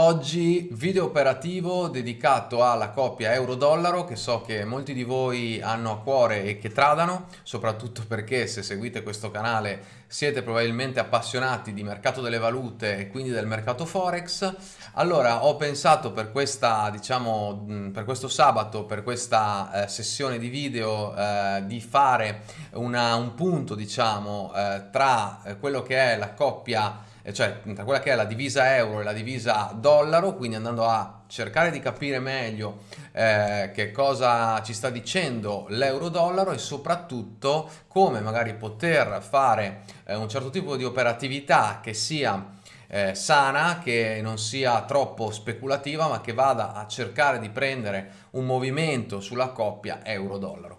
Oggi video operativo dedicato alla coppia euro-dollaro che so che molti di voi hanno a cuore e che tradano, soprattutto perché se seguite questo canale siete probabilmente appassionati di mercato delle valute e quindi del mercato forex. Allora ho pensato per, questa, diciamo, per questo sabato, per questa eh, sessione di video eh, di fare una, un punto diciamo, eh, tra quello che è la coppia cioè tra quella che è la divisa euro e la divisa dollaro, quindi andando a cercare di capire meglio eh, che cosa ci sta dicendo l'euro-dollaro e soprattutto come magari poter fare eh, un certo tipo di operatività che sia eh, sana, che non sia troppo speculativa, ma che vada a cercare di prendere un movimento sulla coppia euro-dollaro.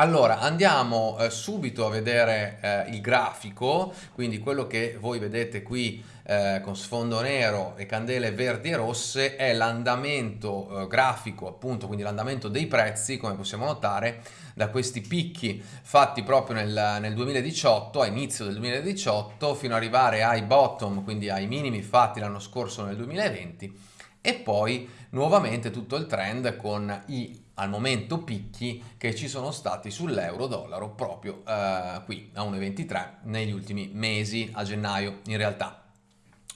Allora, andiamo eh, subito a vedere eh, il grafico, quindi quello che voi vedete qui eh, con sfondo nero e candele verdi e rosse è l'andamento eh, grafico, appunto, quindi l'andamento dei prezzi, come possiamo notare, da questi picchi fatti proprio nel, nel 2018, a inizio del 2018, fino ad arrivare ai bottom, quindi ai minimi fatti l'anno scorso nel 2020, e poi nuovamente tutto il trend con i al momento picchi che ci sono stati sull'euro dollaro proprio eh, qui a 1,23 negli ultimi mesi a gennaio in realtà.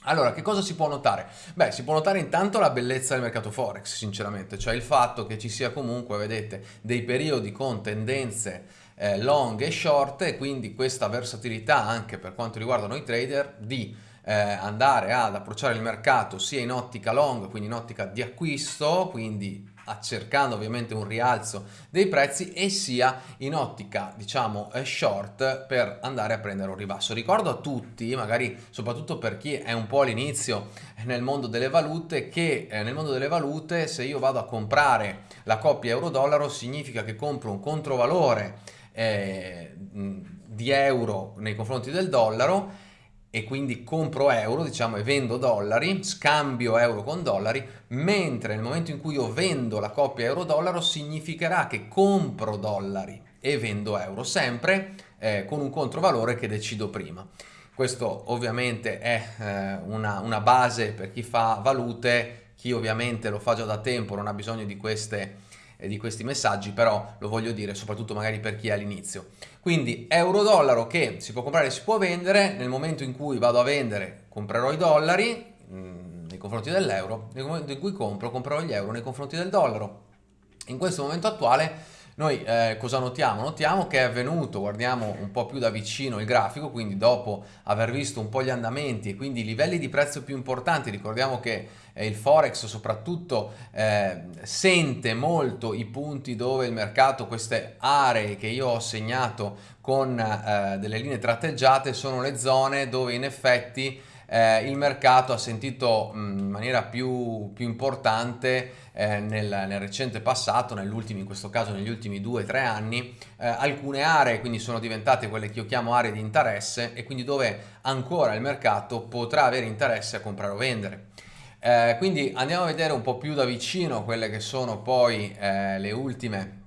Allora, che cosa si può notare? Beh, si può notare intanto la bellezza del mercato Forex, sinceramente, cioè il fatto che ci sia comunque, vedete, dei periodi con tendenze eh, long e short e quindi questa versatilità anche per quanto riguarda noi trader di eh, andare ad approcciare il mercato sia in ottica long, quindi in ottica di acquisto, quindi cercando ovviamente un rialzo dei prezzi e sia in ottica diciamo eh, short per andare a prendere un ribasso. Ricordo a tutti magari soprattutto per chi è un po' all'inizio nel mondo delle valute che eh, nel mondo delle valute se io vado a comprare la coppia euro dollaro significa che compro un controvalore eh, di euro nei confronti del dollaro e quindi compro euro, diciamo, e vendo dollari, scambio euro con dollari, mentre nel momento in cui io vendo la coppia euro-dollaro significherà che compro dollari e vendo euro, sempre eh, con un controvalore che decido prima. Questo ovviamente è eh, una, una base per chi fa valute, chi ovviamente lo fa già da tempo non ha bisogno di queste di questi messaggi, però lo voglio dire soprattutto magari per chi è all'inizio. Quindi euro-dollaro che si può comprare e si può vendere, nel momento in cui vado a vendere comprerò i dollari mh, mm, nei confronti dell'euro, nel momento in cui compro comprerò gli euro nei confronti del dollaro. In questo momento attuale noi eh, cosa notiamo? Notiamo che è avvenuto, guardiamo un po' più da vicino il grafico, quindi dopo aver visto un po' gli andamenti e quindi i livelli di prezzo più importanti, ricordiamo che eh, il Forex soprattutto eh, sente molto i punti dove il mercato, queste aree che io ho segnato con eh, delle linee tratteggiate, sono le zone dove in effetti eh, il mercato ha sentito mh, in maniera più, più importante eh, nel, nel, recente passato, in questo caso negli ultimi due o tre anni, eh, alcune aree quindi sono diventate quelle che io chiamo aree di interesse e quindi dove ancora il mercato potrà avere interesse a comprare o vendere. Eh, quindi andiamo a vedere un po' più da vicino quelle che sono poi eh, le ultime,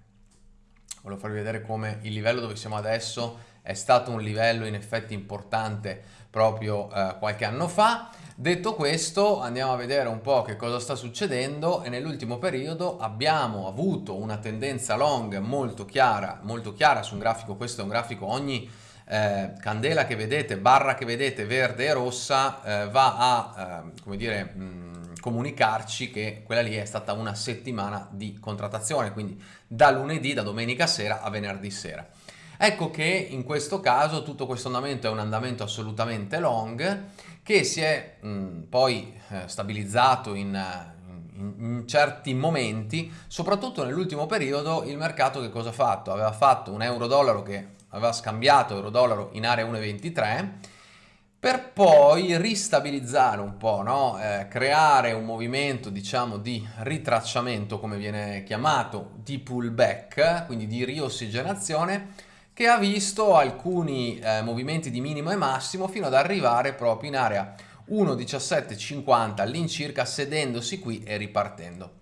volevo farvi vedere come il livello dove siamo adesso è stato un livello in effetti importante proprio eh, qualche anno fa. Detto questo andiamo a vedere un po' che cosa sta succedendo e nell'ultimo periodo abbiamo avuto una tendenza long molto chiara, molto chiara su un grafico, questo è un grafico ogni eh, candela che vedete, barra che vedete verde e rossa eh, va a eh, come dire mh, comunicarci che quella lì è stata una settimana di contrattazione quindi da lunedì, da domenica sera a venerdì sera Ecco che in questo caso tutto questo andamento è un andamento assolutamente long che si è mh, poi eh, stabilizzato in, in, in, certi momenti, soprattutto nell'ultimo periodo il mercato che cosa ha fatto? Aveva fatto un euro-dollaro che aveva scambiato euro-dollaro in area 1,23 per poi ristabilizzare un po', no? eh, creare un movimento diciamo di ritracciamento come viene chiamato, di pullback, quindi di riossigenazione che ha visto alcuni eh, movimenti di minimo e massimo fino ad arrivare proprio in area 1.1750 all'incirca sedendosi qui e ripartendo.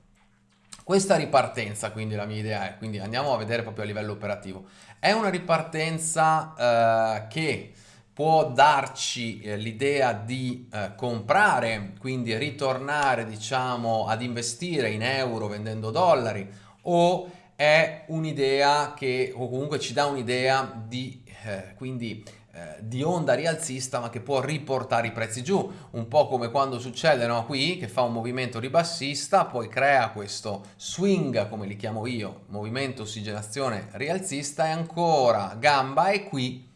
Questa ripartenza, quindi la mia idea è, quindi andiamo a vedere proprio a livello operativo, è una ripartenza eh, che può darci eh, l'idea di eh, comprare, quindi ritornare diciamo ad investire in euro vendendo dollari o è un'idea che o comunque ci dà un'idea di eh, quindi eh, di onda rialzista ma che può riportare i prezzi giù. Un po' come quando succede no, qui che fa un movimento ribassista poi crea questo swing come li chiamo io movimento ossigenazione rialzista e ancora gamba e qui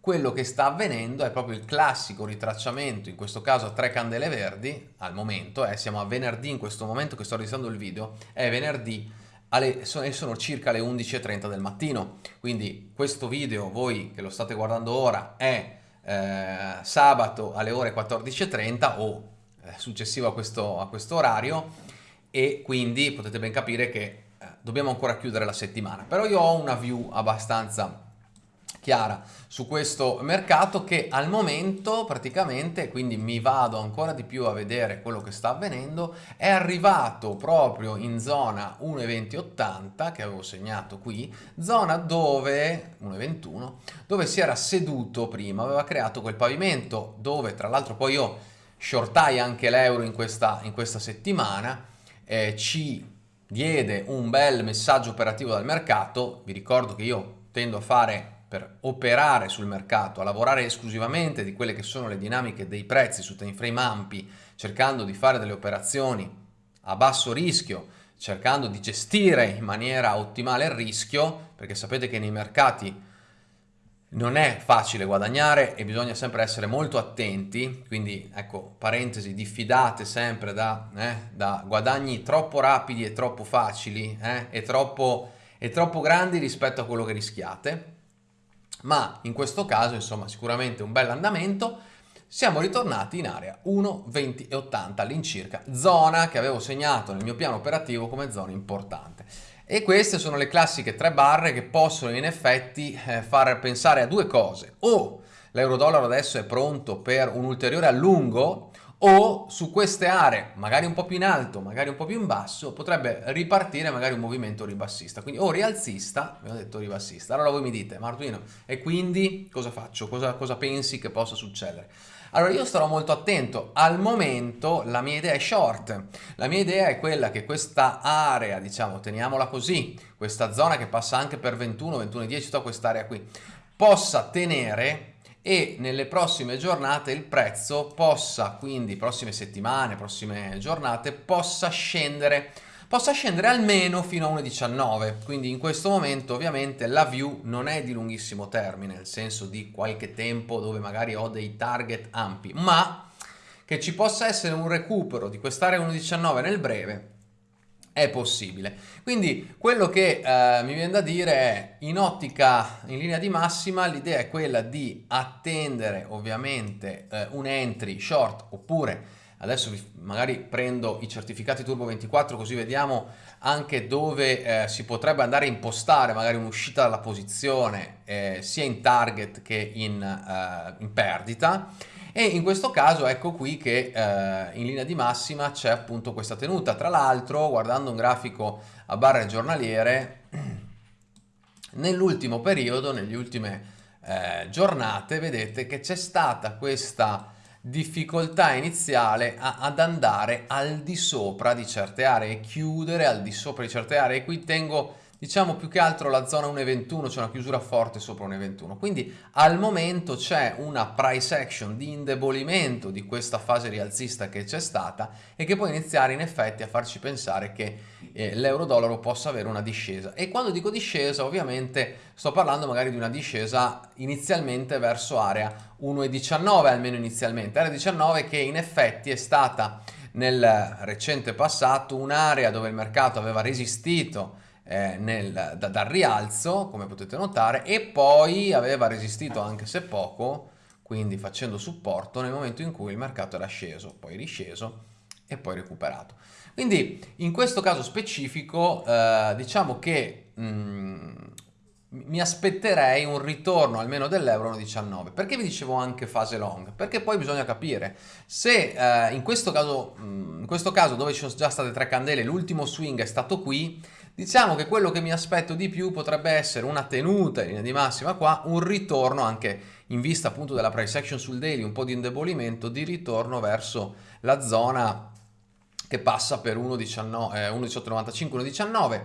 quello che sta avvenendo è proprio il classico ritracciamento, in questo caso a tre candele verdi, al momento, eh, siamo a venerdì in questo momento che sto registrando il video, è venerdì alle, sono, sono circa le 11.30 del mattino, quindi questo video, voi che lo state guardando ora, è eh, sabato alle ore 14.30 o eh, successivo a questo, a questo orario. E quindi potete ben capire che eh, dobbiamo ancora chiudere la settimana, però io ho una view abbastanza chiara su questo mercato che al momento praticamente, quindi mi vado ancora di più a vedere quello che sta avvenendo, è arrivato proprio in zona 1,2080 che avevo segnato qui, zona dove, 1,21, dove si era seduto prima, aveva creato quel pavimento dove tra l'altro poi io shortai anche l'euro in questa, in questa settimana, eh, ci diede un bel messaggio operativo dal mercato, vi ricordo che io tendo a fare per operare sul mercato, a lavorare esclusivamente di quelle che sono le dinamiche dei prezzi su time frame ampi, cercando di fare delle operazioni a basso rischio, cercando di gestire in maniera ottimale il rischio, perché sapete che nei mercati non è facile guadagnare e bisogna sempre essere molto attenti, quindi ecco, parentesi, diffidate sempre da, eh, da guadagni troppo rapidi e troppo facili eh, e, troppo, e troppo grandi rispetto a quello che rischiate ma in questo caso insomma sicuramente un bel andamento siamo ritornati in area 1,20,80 all'incirca, zona che avevo segnato nel mio piano operativo come zona importante. E queste sono le classiche tre barre che possono in effetti eh, far pensare a due cose. O l'euro-dollaro adesso è pronto per un ulteriore allungo, o su queste aree, magari un po' più in alto, magari un po' più in basso, potrebbe ripartire magari un movimento ribassista, quindi o rialzista, abbiamo detto ribassista, allora voi mi dite Martino, e quindi cosa faccio? Cosa, cosa pensi che possa succedere? Allora io starò molto attento, al momento la mia idea è short, la mia idea è quella che questa area, diciamo, teniamola così, questa zona che passa anche per 21, 21 10, tutta quest'area qui, possa tenere e nelle prossime giornate il prezzo possa, quindi prossime settimane, prossime giornate, possa scendere. Possa scendere almeno fino a 1,19 quindi in questo momento ovviamente la view non è di lunghissimo termine nel senso di qualche tempo dove magari ho dei target ampi ma che ci possa essere un recupero di quest'area 1,19 nel breve è possibile. Quindi quello che eh, mi viene da dire è in ottica, in linea di massima, l'idea è quella di attendere ovviamente eh, un entry short oppure adesso vi, magari prendo i certificati Turbo 24 così vediamo anche dove eh, si potrebbe andare a impostare magari un'uscita dalla posizione eh, sia in target che in, eh, in perdita e in questo caso ecco qui che eh, in linea di massima c'è appunto questa tenuta. Tra l'altro guardando un grafico a barre giornaliere nell'ultimo periodo, nelle ultime eh, giornate vedete che c'è stata questa difficoltà iniziale a, ad andare al di sopra di certe aree chiudere al di sopra di certe aree. E qui tengo diciamo più che altro la zona 1,21, c'è una chiusura forte sopra 1,21. Quindi al momento c'è una price action di indebolimento di questa fase rialzista che c'è stata e che può iniziare in effetti a farci pensare che eh, l'euro-dollaro possa avere una discesa. E quando dico discesa ovviamente sto parlando magari di una discesa inizialmente verso area 1,19 almeno inizialmente. Area 19 che in effetti è stata nel recente passato un'area dove il mercato aveva resistito eh, nel, da, dal rialzo, come potete notare, e poi aveva resistito anche se poco, quindi facendo supporto nel momento in cui il mercato era sceso, poi risceso e poi recuperato. Quindi in questo caso specifico eh, diciamo che mh, mm, mi aspetterei un ritorno almeno dell'euro 1,19. Perché vi dicevo anche fase long? Perché poi bisogna capire se eh, in, questo caso, mh, in questo caso dove ci sono già state tre candele l'ultimo swing è stato qui, Diciamo che quello che mi aspetto di più potrebbe essere una tenuta in linea di massima qua, un ritorno anche in vista appunto della price action sul daily, un po' di indebolimento, di ritorno verso la zona che passa per 1,1895, eh, 1,19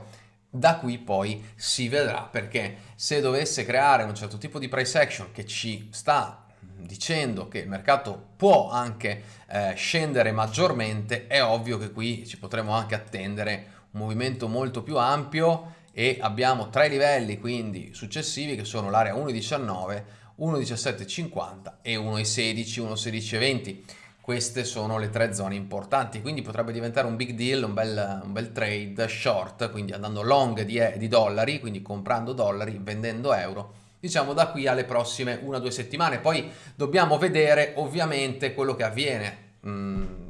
da qui poi si vedrà perché se dovesse creare un certo tipo di price action che ci sta dicendo che il mercato può anche eh, scendere maggiormente, è ovvio che qui ci potremo anche attendere un movimento molto più ampio e abbiamo tre livelli quindi successivi che sono l'area 1.19, 1.1750 e 1.16, 1.1620 queste sono le tre zone importanti, quindi potrebbe diventare un big deal, un bel, un bel trade short, quindi andando long di, di, dollari, quindi comprando dollari, vendendo euro, diciamo da qui alle prossime una o due settimane. Poi dobbiamo vedere ovviamente quello che avviene. Mm,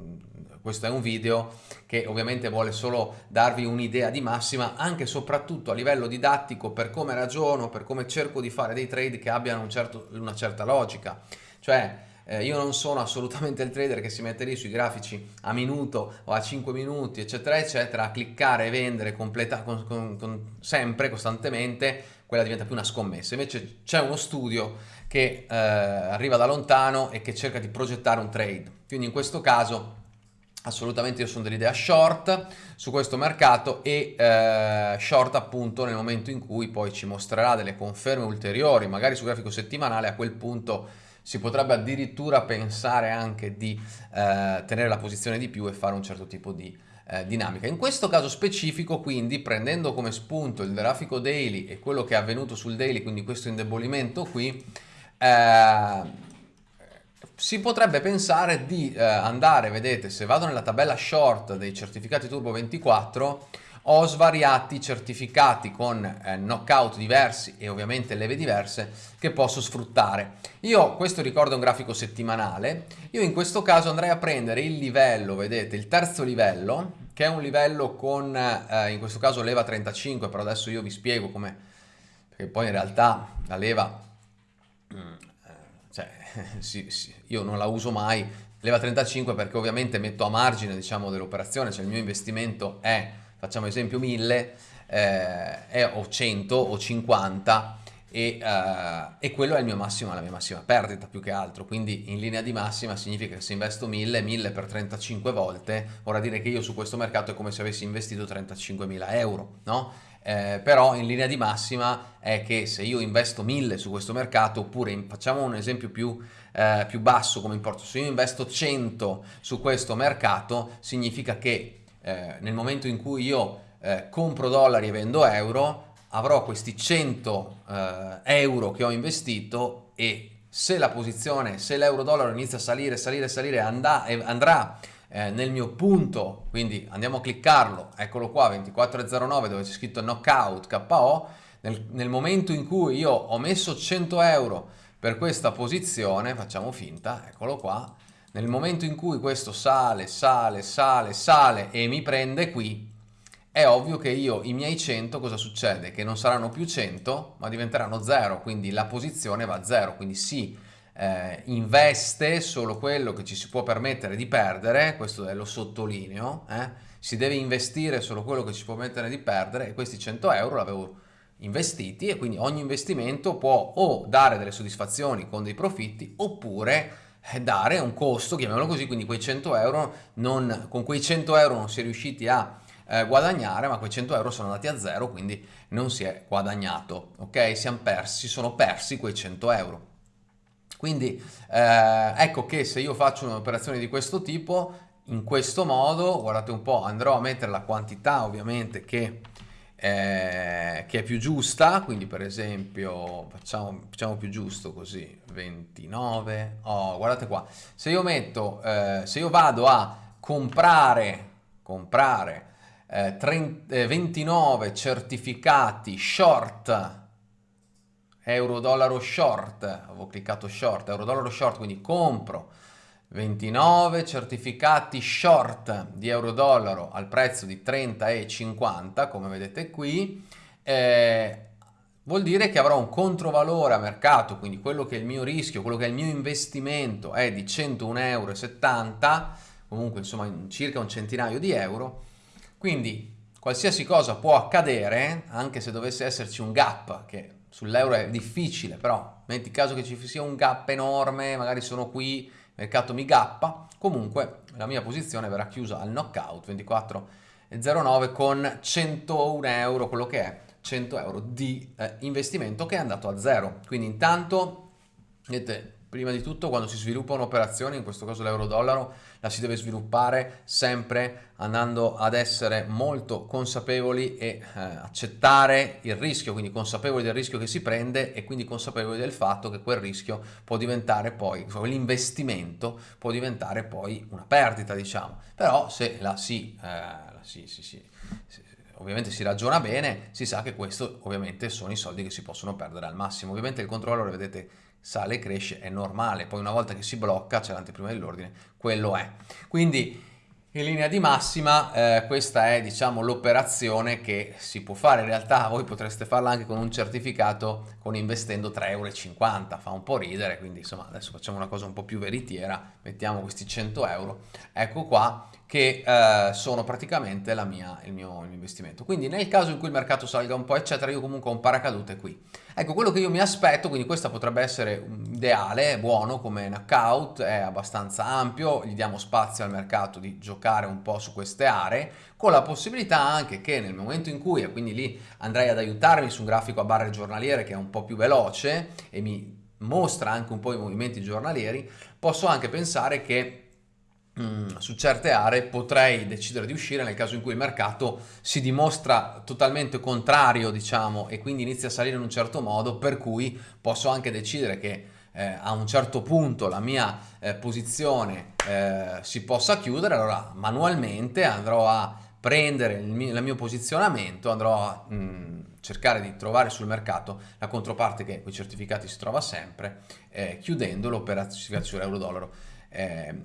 questo è un video che ovviamente vuole solo darvi un'idea di massima, anche e soprattutto a livello didattico, per come ragiono, per come cerco di fare dei trade che abbiano un certo, una certa logica. Cioè, eh, io non sono assolutamente il trader che si mette lì sui grafici a minuto o a 5 minuti, eccetera, eccetera, a cliccare e vendere completa, con, con, con, sempre, costantemente, quella diventa più una scommessa. Invece c'è uno studio che eh, arriva da lontano e che cerca di progettare un trade. Quindi in questo caso assolutamente io sono dell'idea short su questo mercato e eh, short appunto nel momento in cui poi ci mostrerà delle conferme ulteriori, magari su grafico settimanale, a quel punto si potrebbe addirittura pensare anche di eh, tenere la posizione di più e fare un certo tipo di eh, dinamica. In questo caso specifico quindi prendendo come spunto il grafico daily e quello che è avvenuto sul daily, quindi questo indebolimento qui, eh, si potrebbe pensare di eh, andare, vedete, se vado nella tabella short dei certificati Turbo 24, ho svariati certificati con eh, knockout diversi e ovviamente leve diverse che posso sfruttare. Io questo ricordo un grafico settimanale, io in questo caso andrei a prendere il livello, vedete, il terzo livello, che è un livello con, eh, in questo caso leva 35, però adesso io vi spiego come, perché poi in realtà la leva, sì, sì, io non la uso mai, leva 35 perché ovviamente metto a margine diciamo dell'operazione, cioè il mio investimento è facciamo esempio 1000 eh, o 100 o 50 e, uh, e, quello è massimo, la mia massima perdita più che altro, quindi in linea di massima significa che se investo 1000, 1000 per 35 volte, vorrà dire che io su questo mercato è come se avessi investito 35.000 euro, no? Eh, però in linea di massima è che se io investo 1000 su questo mercato, oppure facciamo un esempio più, eh, più basso come importo, se io investo 100 su questo mercato, significa che eh, nel momento in cui io eh, compro dollari e vendo euro, avrò questi 100 eh, euro che ho investito e se la posizione, se l'euro dollaro inizia a salire, salire, salire, andà, andrà eh, nel mio punto, quindi andiamo a cliccarlo, eccolo qua 24.09 dove c'è scritto knockout KO, nel, nel momento in cui io ho messo 100 euro per questa posizione, facciamo finta, eccolo qua, nel momento in cui questo sale, sale, sale, sale e mi prende qui, è ovvio che io i miei 100 cosa succede? Che non saranno più 100 ma diventeranno 0, quindi la posizione va a 0, quindi si eh, investe solo quello che ci si può permettere di perdere, questo lo sottolineo, eh? si deve investire solo quello che ci può permettere di perdere e questi 100 euro l'avevo investiti e quindi ogni investimento può o dare delle soddisfazioni con dei profitti oppure eh, dare un costo, chiamiamolo così, quindi quei 100 euro, non, con quei 100 euro non si è riusciti a eh, guadagnare, ma quei 100 euro sono andati a zero, quindi non si è guadagnato, ok? Siamo persi, si sono persi quei 100 euro. Quindi eh, ecco che se io faccio un'operazione di questo tipo, in questo modo, guardate un po', andrò a mettere la quantità ovviamente che eh, che è più giusta, quindi per esempio facciamo, facciamo più giusto così, 29, oh guardate qua, se io metto, eh, se io vado a comprare, comprare eh, 30, 29 certificati short, euro dollaro short, avevo cliccato short, euro dollaro short, quindi compro 29 certificati short di euro dollaro al prezzo di 30,50 come vedete qui eh, vuol dire che avrò un controvalore a mercato quindi quello che è il mio rischio quello che è il mio investimento è di 101,70 euro comunque insomma circa un centinaio di euro. Quindi qualsiasi cosa può accadere, anche se dovesse esserci un gap, che sull'euro è difficile, però metti caso che ci sia un gap enorme, magari sono qui, il mercato mi gappa, comunque la mia posizione verrà chiusa al knockout 24,09 con 101 euro, quello che è 100 euro di eh, investimento che è andato a zero. Quindi intanto, vedete, Prima di tutto quando si sviluppa un'operazione, in questo caso l'euro-dollaro, la si deve sviluppare sempre andando ad essere molto consapevoli e eh, accettare il rischio, quindi consapevoli del rischio che si prende e quindi consapevoli del fatto che quel rischio può diventare poi, l'investimento può diventare poi una perdita, diciamo. Però se la si, eh, la si, si, si, si ovviamente si ragiona bene, si sa che questo ovviamente sono i soldi che si possono perdere al massimo. Ovviamente il controllore, vedete, sale e cresce, è normale, poi una volta che si blocca, c'è l'anteprima dell'ordine, quello è. Quindi in linea di massima eh, questa è diciamo l'operazione che si può fare, in realtà voi potreste farla anche con un certificato con investendo 3,50 euro, fa un po' ridere, quindi insomma adesso facciamo una cosa un po' più veritiera, mettiamo questi 100 euro, ecco qua che eh, sono praticamente mia, il, mio, il, mio, investimento. Quindi nel caso in cui il mercato salga un po' eccetera, io comunque ho un paracadute qui. Ecco, quello che io mi aspetto, quindi questo potrebbe essere ideale, buono come knockout, è abbastanza ampio, gli diamo spazio al mercato di giocare un po' su queste aree, con la possibilità anche che nel momento in cui, e quindi lì andrei ad aiutarmi su un grafico a barre giornaliere che è un po' più veloce e mi mostra anche un po' i movimenti giornalieri, posso anche pensare che Mm, su certe aree potrei decidere di uscire nel caso in cui il mercato si dimostra totalmente contrario, diciamo, e quindi inizia a salire in un certo modo, per cui posso anche decidere che eh, a un certo punto la mia eh, posizione eh, si possa chiudere, allora manualmente andrò a prendere il mio, il mio posizionamento, andrò a mh, mm, cercare di trovare sul mercato la controparte che con i certificati si trova sempre, eh, chiudendo l'operazione sull'euro-dollaro. Eh,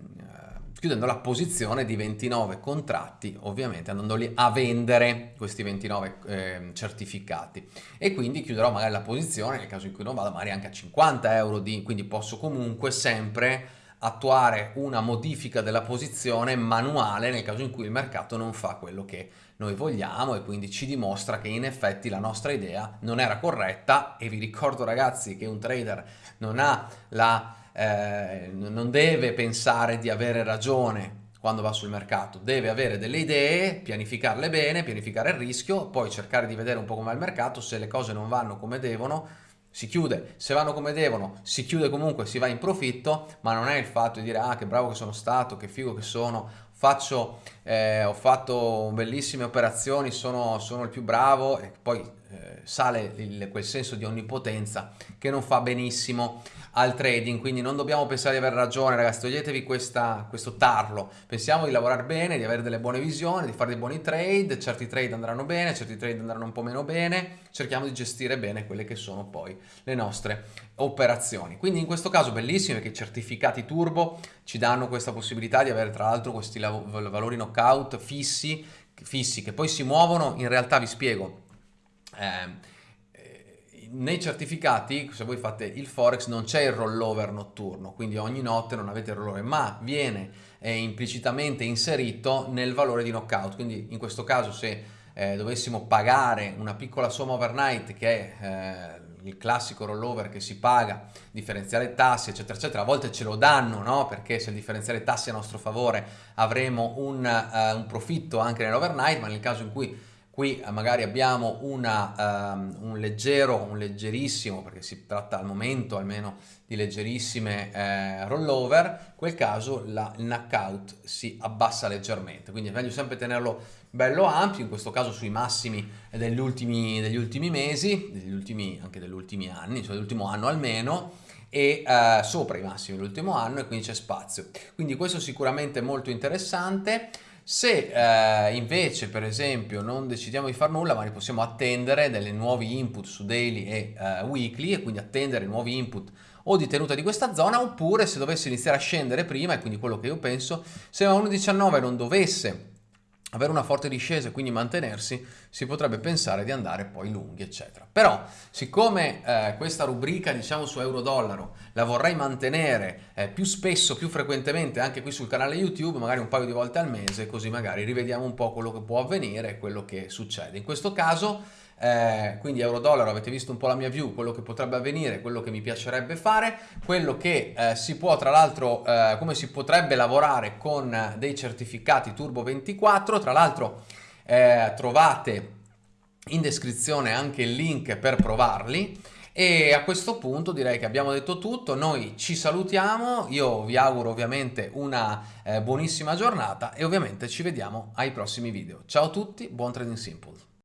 chiudendo la posizione di 29 contratti, ovviamente andandoli a vendere questi 29 eh, certificati. E quindi chiuderò magari la posizione nel caso in cui non vada magari anche a 50 euro di, quindi posso comunque sempre attuare una modifica della posizione manuale nel caso in cui il mercato non fa quello che noi vogliamo e quindi ci dimostra che in effetti la nostra idea non era corretta. E vi ricordo ragazzi che un trader non ha la eh, non deve pensare di avere ragione quando va sul mercato, deve avere delle idee, pianificarle bene, pianificare il rischio, poi cercare di vedere un po' come va il mercato, se le cose non vanno come devono, si chiude, se vanno come devono, si chiude comunque, si va in profitto, ma non è il fatto di dire ah che bravo che sono stato, che figo che sono, faccio, eh, ho fatto bellissime operazioni, sono, sono il più bravo e poi eh, sale il, quel senso di onnipotenza che non fa benissimo al trading, quindi non dobbiamo pensare di aver ragione ragazzi, toglietevi questa, questo tarlo, pensiamo di lavorare bene, di avere delle buone visioni, di fare dei buoni trade, certi trade andranno bene, certi trade andranno un po' meno bene, cerchiamo di gestire bene quelle che sono poi le nostre operazioni. Quindi in questo caso bellissimo perché i certificati turbo ci danno questa possibilità di avere tra l'altro questi valori knockout fissi, fissi che poi si muovono, in realtà vi spiego, eh, nei certificati, se voi fate il forex, non c'è il rollover notturno, quindi ogni notte non avete il rollover, ma viene eh, implicitamente inserito nel valore di knockout. Quindi in questo caso se eh, dovessimo pagare una piccola somma overnight che è eh, il classico rollover che si paga, differenziale tassi eccetera eccetera, a volte ce lo danno no? perché se il differenziale tassi è a nostro favore avremo un, uh, un profitto anche nell'overnight, ma nel caso in cui Qui eh, magari abbiamo una, um, un leggero, un leggerissimo, perché si tratta al momento almeno di leggerissime eh, rollover, in quel caso la, il knockout si abbassa leggermente, quindi è meglio sempre tenerlo bello ampio, in questo caso sui massimi degli ultimi, degli ultimi mesi, degli ultimi, anche degli ultimi anni, cioè dell'ultimo anno almeno, e eh, sopra i massimi dell'ultimo anno e quindi c'è spazio. Quindi questo sicuramente è molto interessante. Se eh, invece per esempio non decidiamo di fare nulla ma ne possiamo attendere delle nuovi input su daily e eh, weekly e quindi attendere nuovi input o di tenuta di questa zona oppure se dovesse iniziare a scendere prima e quindi quello che io penso se a 1.19 non dovesse avere una forte discesa e quindi mantenersi, si potrebbe pensare di andare poi lunghi, eccetera. Però, siccome eh, questa rubrica, diciamo, su euro-dollaro la vorrei mantenere eh, più spesso, più frequentemente, anche qui sul canale YouTube, magari un paio di volte al mese, così magari rivediamo un po' quello che può avvenire e quello che succede. In questo caso eh, quindi euro-dollaro avete visto un po' la mia view, quello che potrebbe avvenire, quello che mi piacerebbe fare, quello che eh, si può tra l'altro, eh, come si potrebbe lavorare con dei certificati Turbo 24, tra l'altro eh, trovate in descrizione anche il link per provarli. E a questo punto direi che abbiamo detto tutto, noi ci salutiamo, io vi auguro ovviamente una eh, buonissima giornata e ovviamente ci vediamo ai prossimi video. Ciao a tutti, buon Trading Simple!